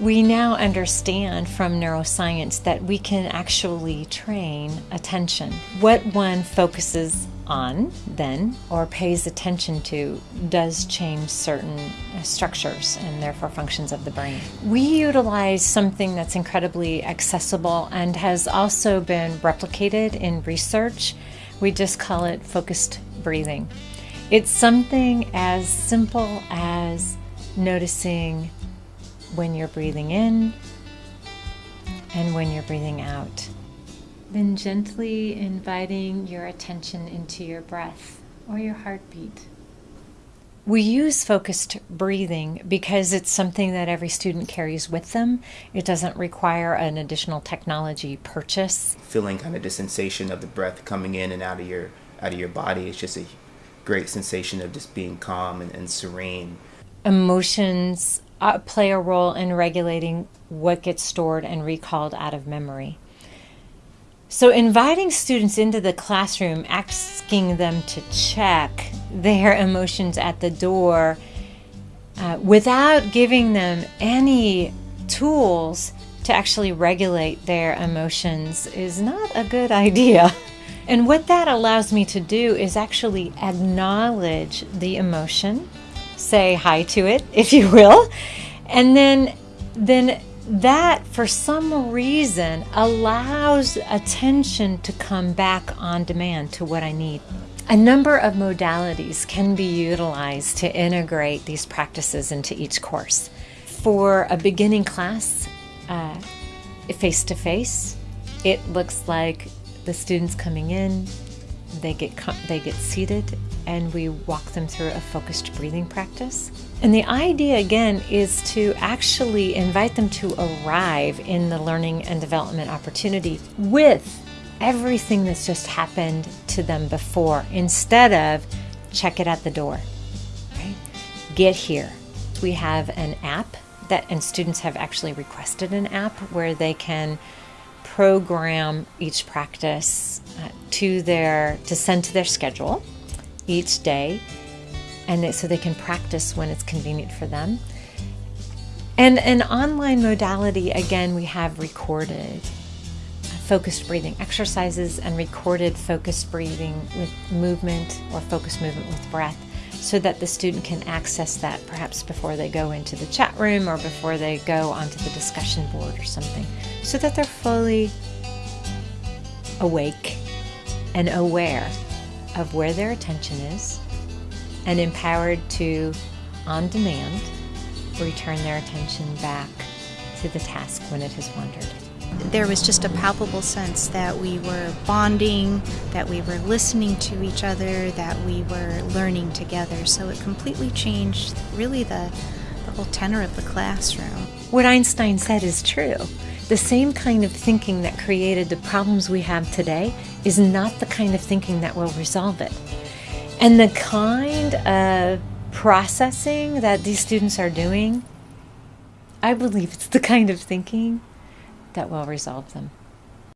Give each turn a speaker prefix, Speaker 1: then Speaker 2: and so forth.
Speaker 1: We now understand from neuroscience that we can actually train attention. What one focuses on then or pays attention to does change certain structures and therefore functions of the brain. We utilize something that's incredibly accessible and has also been replicated in research. We just call it focused breathing. It's something as simple as noticing when you're breathing in and when you're breathing out. Then gently inviting your attention into your breath or your heartbeat. We use focused breathing because it's something that every student carries with them. It doesn't require an additional technology purchase.
Speaker 2: Feeling kind of the sensation of the breath coming in and out of your out of your body. It's just a great sensation of just being calm and, and serene.
Speaker 1: Emotions uh, play a role in regulating what gets stored and recalled out of memory. So, inviting students into the classroom, asking them to check their emotions at the door uh, without giving them any tools to actually regulate their emotions is not a good idea. And what that allows me to do is actually acknowledge the emotion, say hi to it, if you will, and then then that for some reason allows attention to come back on demand to what I need. A number of modalities can be utilized to integrate these practices into each course. For a beginning class, face to face, it looks like the students coming in, they get they get seated and we walk them through a focused breathing practice. And the idea again is to actually invite them to arrive in the learning and development opportunity with everything that's just happened to them before instead of check it at the door. Right? Get here. We have an app that and students have actually requested an app where they can program each practice uh, to their to send to their schedule each day and they, so they can practice when it's convenient for them. And an online modality again we have recorded focused breathing exercises and recorded focused breathing with movement or focused movement with breath so that the student can access that perhaps before they go into the chat room or before they go onto the discussion board or something, so that they're fully awake and aware of where their attention is and empowered to, on demand, return their attention back to the task when it has wandered
Speaker 3: there was just a palpable sense that we were bonding, that we were listening to each other, that we were learning together. So it completely changed really the, the whole tenor of the classroom.
Speaker 1: What Einstein said is true. The same kind of thinking that created the problems we have today is not the kind of thinking that will resolve it. And the kind of processing that these students are doing, I believe it's the kind of thinking that will resolve them.